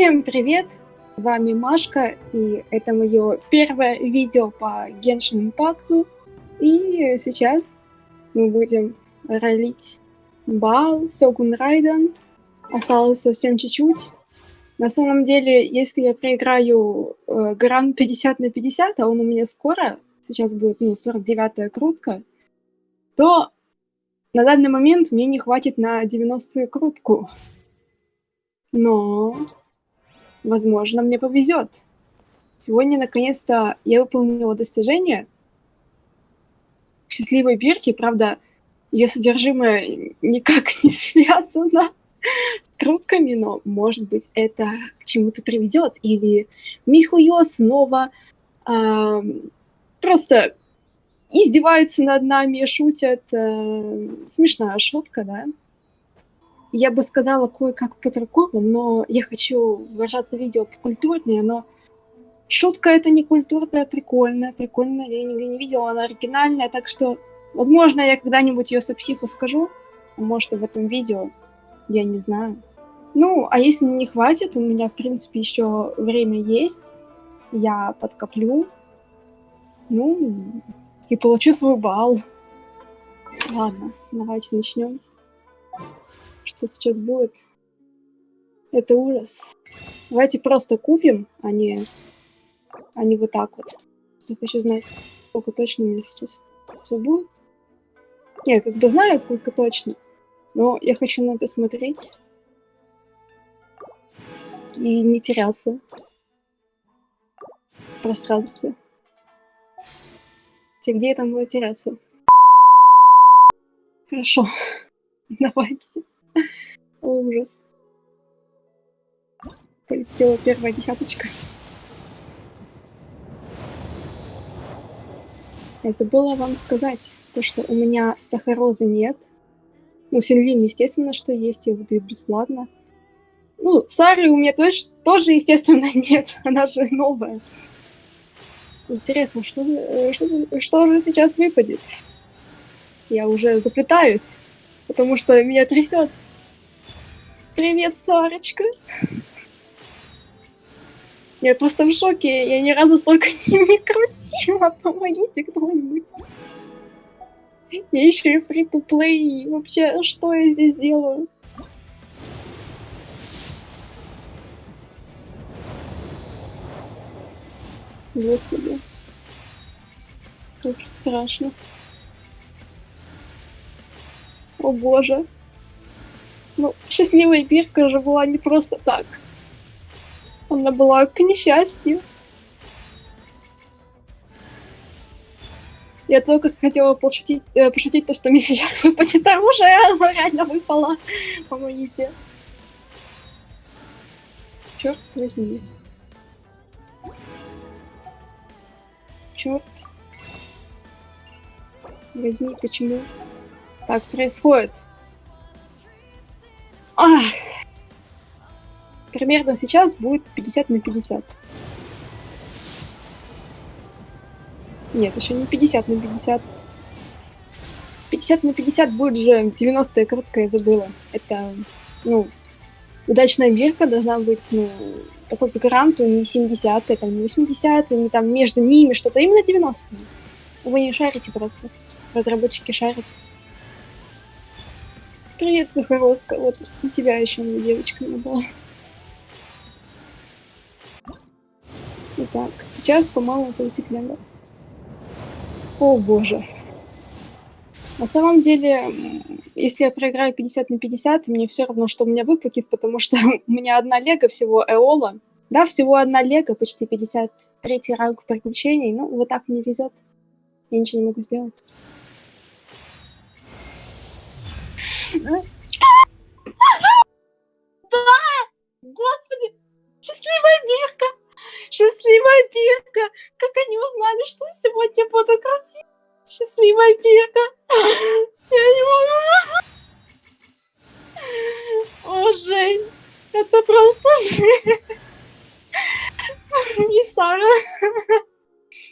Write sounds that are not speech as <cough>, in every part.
Всем привет! С вами Машка, и это мое первое видео по Genshin Impact. И сейчас мы будем ролить Бал, Сёгун Райден. Осталось совсем чуть-чуть. На самом деле, если я проиграю э, гран 50 на 50, а он у меня скоро, сейчас будет ну, 49-я крутка, то на данный момент мне не хватит на 90-ю крутку. Но Возможно, мне повезет. Сегодня, наконец-то, я выполнила достижение счастливой бирки. Правда, ее содержимое никак <laughs> не связано с крутками, но, может быть, это к чему-то приведет. Или Михуё снова э, просто издеваются над нами, шутят. Э, смешная шутка, да? Я бы сказала кое-как по-другому, но я хочу выражаться видео покультурнее, но шутка это не культурная, прикольная, прикольная, я нигде не видела, она оригинальная, так что, возможно, я когда-нибудь ее сопсиху скажу, может, в этом видео, я не знаю. Ну, а если не хватит, у меня, в принципе, еще время есть, я подкоплю, ну, и получу свой балл. Ладно, давайте начнем что сейчас будет. Это ужас. Давайте просто купим, а не, а не вот так вот. Все хочу знать, сколько точно у меня сейчас все будет. Я как бы знаю, сколько точно, но я хочу на это смотреть и не теряться в пространстве. Где я там буду теряться? Хорошо, <laughs> давайте. <laughs> Ужас. Полетела первая десяточка. Я забыла вам сказать, то, что у меня сахарозы нет. Ну, Синлин, естественно, что есть, я выдаю бесплатно. Ну, Сары у меня тоже, тоже, естественно, <laughs> нет, она же новая. Интересно, что, что, что же сейчас выпадет? Я уже заплетаюсь потому что меня трясет. Привет, Сарочка. Я просто в шоке, я ни разу столько <laughs> не крутила. Помогите кто-нибудь. Я еще и фри-то-плей. Вообще, что я здесь делаю? Господи. Как страшно. О боже. Ну, счастливая Бирка же была не просто так. Она была к несчастью. Я только хотела пошутить, э, пошутить то, что мне <laughs> сейчас выпадет оружие, а оно реально выпало. Помогите. Черт возьми. Черт. Возьми, почему? Так происходит. Ах. Примерно сейчас будет 50 на 50. Нет, еще не 50 на 50. 50 на 50 будет же 90 короткая, забыла. Это, ну, удачная бирка должна быть, ну, по софт-гранту не 70 это не 80 не там между ними что-то, именно 90 -е. Вы не шарите просто. Разработчики шарят. Привет, Захаровска. Вот и тебя еще мне девочка не было. Итак, сейчас, по-моему, полетит лента. О боже. На самом деле, если я проиграю 50 на 50, мне все равно, что у меня выпадет, потому что <laughs> у меня одна лего всего Эола. Да, всего одна лего, почти 53 ранг приключений. Ну, вот так мне везет. Я ничего не могу сделать. Да! Господи! Счастливая Бирка! Счастливая Бирка! Как они узнали, что сегодня буду красивой? Счастливая Бирка! Я не могу! О, жесть! Это просто жесть! Не Сара.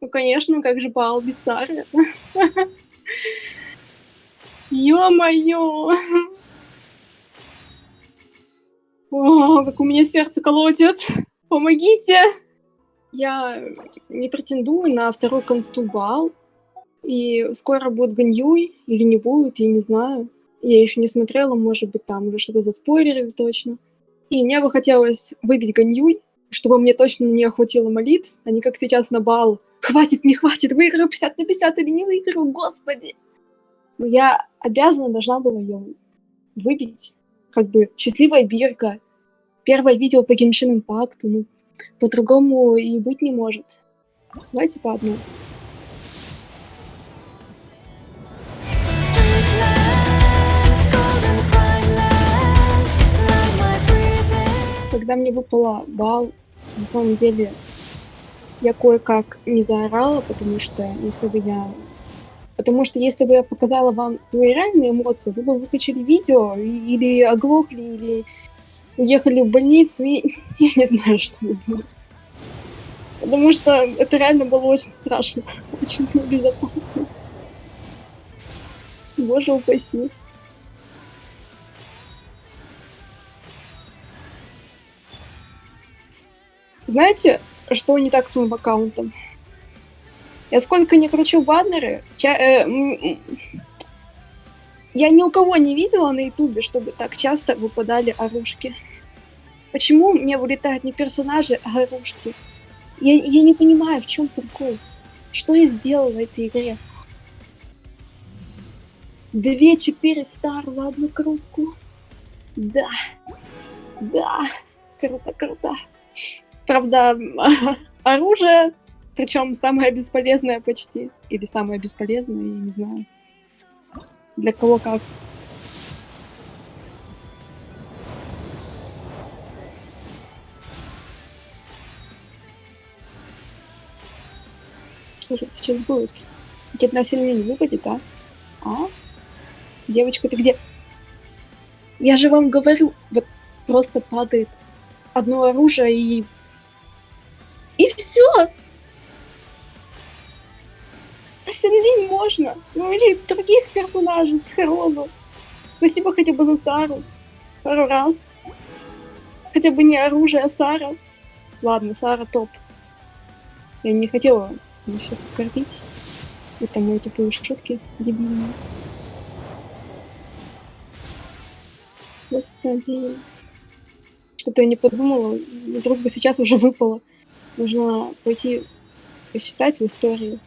Ну, конечно, как же Баал без Сары? Ё-моё! О, как у меня сердце колотит. Помогите! Я не претендую на второй констубал. И скоро будет Ганьюй или не будет, я не знаю. Я еще не смотрела, может быть, там уже что-то заспойлерили точно. И мне бы хотелось выбить Ганьюй, чтобы мне точно не охватило молитв, а не как сейчас на бал. Хватит, не хватит, выиграю 50 на 50 или не выиграю, господи! Но я обязана должна была ее выбить. Как бы счастливая бирка. Первое видео по Геншин Импакту. Ну, по-другому и быть не может. Давайте по одной. Когда мне выпала бал, на самом деле я кое-как не заорала, потому что если бы я... Потому что если бы я показала вам свои реальные эмоции, вы бы выключили видео или оглохли, или уехали в больницу, и <laughs> я не знаю, что бы было. Потому что это реально было очень страшно, <laughs> очень небезопасно. Боже упаси. Знаете, что не так с моим аккаунтом? Я сколько не кручу баннеры, ча э, я ни у кого не видела на ютубе, чтобы так часто выпадали оружки. Почему мне вылетают не персонажи, а оружки? Я, я не понимаю, в чем прикол. Что я сделала в этой игре? Две-четыре стар за одну крутку. Да. Да. Круто, круто. Правда, <laughs> оружие, причем самое бесполезное почти. Или самое бесполезное, я не знаю. Для кого как. Что же сейчас будет? Какие-то население не выпадет, а? А? Девочка, ты где? Я же вам говорю, вот просто падает одно оружие и и все. Можно. Ну или других персонажей с Херозу. Спасибо хотя бы за Сару. Пару раз. Хотя бы не оружие, а Сара. Ладно, Сара топ. Я не хотела меня сейчас оскорбить. Это мои тупые шутки дебильные. Господи. Что-то я не подумала. Вдруг бы сейчас уже выпало. Нужно пойти посчитать в истории.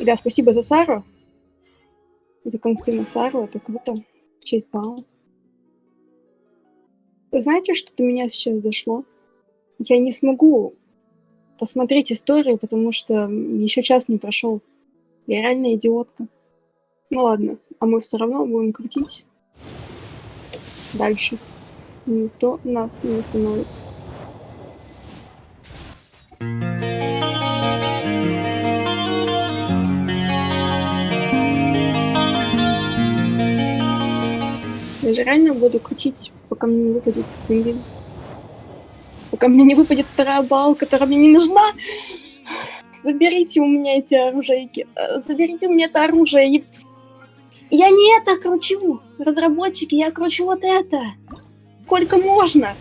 И да, спасибо за Сару. За Константина Сару. Это круто. Честь бала. Вы знаете, что до меня сейчас дошло? Я не смогу посмотреть историю, потому что еще час не прошел. Я реально идиотка. Ну ладно, а мы все равно будем крутить дальше. И никто нас не остановит. Же реально буду крутить, пока мне не выпадет сингин. Пока мне не выпадет вторая бал, которая мне не нужна. Заберите у меня эти оружейки. Э, заберите у меня это оружие. Я не это кручу. Разработчики, я кручу вот это. Сколько можно?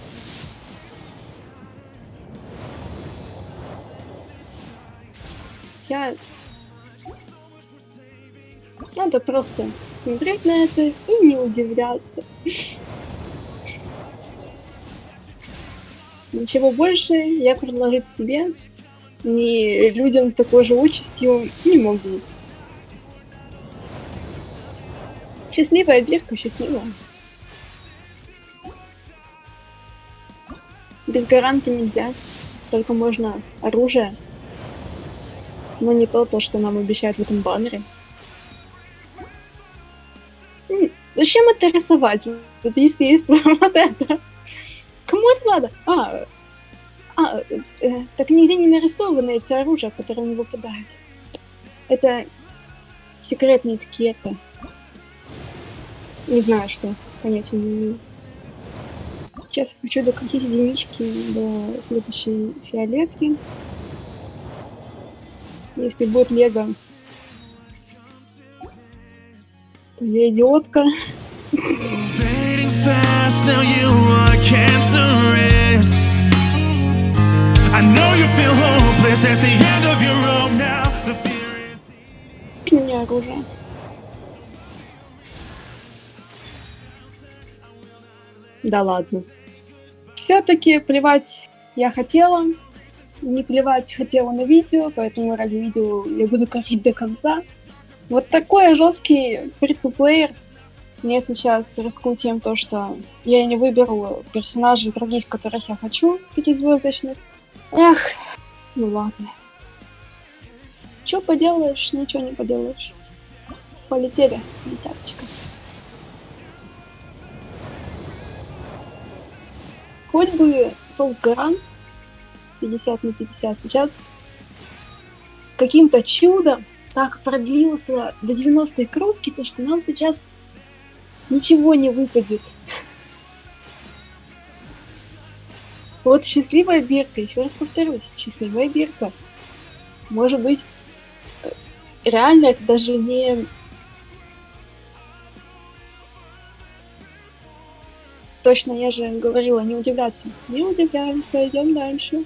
Хотя... Надо просто смотреть на это и не удивляться. Ничего больше я предложить себе, ни людям с такой же участью не могу. Счастливая бирка, счастливая. Без гаранта нельзя. Только можно оружие. Но не то, то, что нам обещают в этом баннере. Зачем это рисовать? Вот если есть <laughs> вот это. Кому это надо? А, а э, так нигде не нарисованы эти оружия, которые не выпадают. Это секретные это. Не знаю, что. Понятия не имею. Сейчас хочу докрутить единички до следующей фиолетки. Если будет лего, The fear is. У меня оружие. Да ладно. Все-таки плевать я хотела. Не плевать хотела на видео, поэтому ради видео я буду корить до конца. Вот такой жесткий фри-то-плеер. Мне сейчас рискую то, что я не выберу персонажей других, которых я хочу, пятизвездочных. Эх, ну ладно. Че поделаешь, ничего не поделаешь. Полетели, десяточка. Хоть бы софт гарант 50 на 50 сейчас каким-то чудом так продлился до 90-й крутки, то что нам сейчас ничего не выпадет. Вот счастливая бирка, еще раз повторюсь, счастливая бирка. Может быть, э, реально это даже не... Точно, я же говорила не удивляться. Не удивляемся, идем дальше.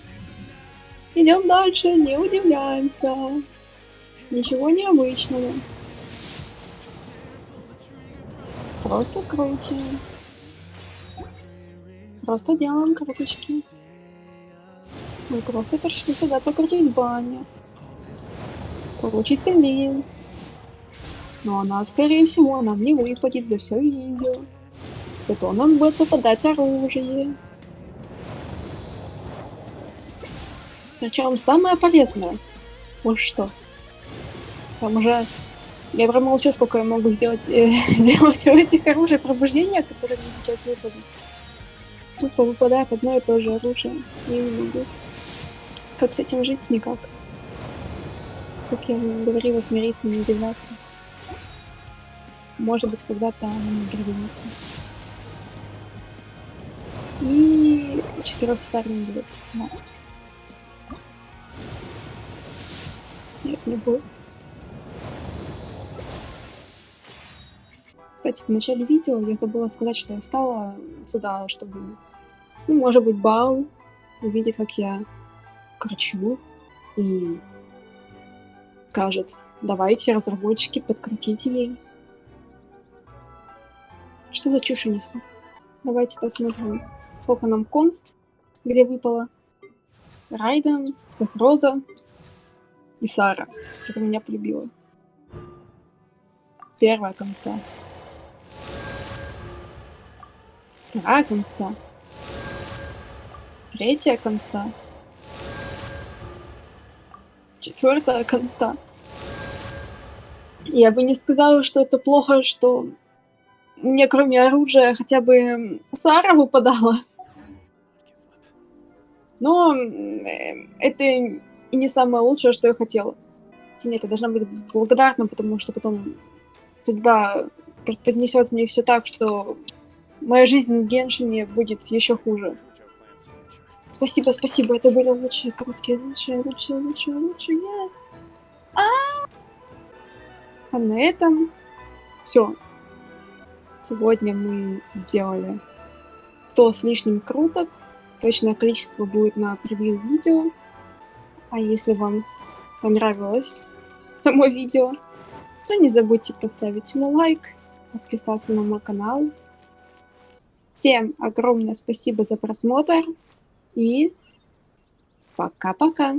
Идем дальше, не удивляемся. Ничего необычного. Просто крутим. Просто делаем круточки. Мы просто пришли сюда покрутить баню. Получить сильнее. Но она, скорее всего, нам не выпадет за все видео. Зато нам будет выпадать оружие. Причем самое полезное. Вот что. Там уже... Я промолчу, сколько я могу сделать, э, <laughs> сделать у этих оружий пробуждения, которые мне сейчас выпадут. Тупо выпадает одно и то же оружие. Я не могу. Как с этим жить? Никак. Как я говорила, смириться, не удивляться. Может быть, когда-то она мне пригодится. И четырехстарный будет. Да. Нет, не будет. Кстати, в начале видео я забыла сказать, что я встала сюда, чтобы, ну, может быть, бал увидит, как я кручу и скажет, давайте, разработчики, подкрутите ей. Что за чушь несу? Давайте посмотрим, сколько нам конст, где выпало. Райден, Сахроза и Сара, которая меня полюбила. Первая конста. Вторая конста. Третья конста. Четвертая конста. Я бы не сказала, что это плохо, что мне кроме оружия хотя бы Сара выпадала. Но это и не самое лучшее, что я хотела. Нет, я должна быть благодарна, потому что потом судьба преподнесет мне все так, что моя жизнь в Геншине будет еще хуже. Спасибо, спасибо, это были лучшие короткие, лучшие, лучшие, лучшие, лучшие. А, а на этом все. Сегодня мы сделали 100 с лишним круток. Точное количество будет на превью видео. А если вам понравилось само видео, то не забудьте поставить ему лайк, подписаться на мой канал Всем огромное спасибо за просмотр и пока-пока.